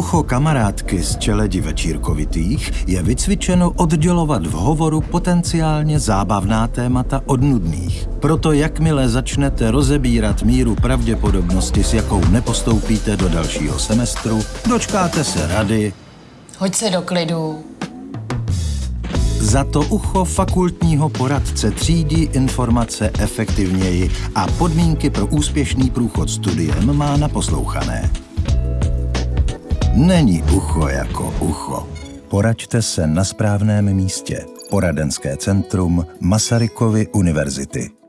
Ucho kamarádky z čeledi večírkovitých je vycvičeno oddělovat v hovoru potenciálně zábavná témata od nudných. Proto jakmile začnete rozebírat míru pravděpodobnosti, s jakou nepostoupíte do dalšího semestru, dočkáte se rady. Hoď se do klidu. Za to ucho fakultního poradce třídí informace efektivněji a podmínky pro úspěšný průchod studiem má naposlouchané. Není ucho jako ucho. Poraďte se na správném místě. Poradenské centrum Masarykovy univerzity.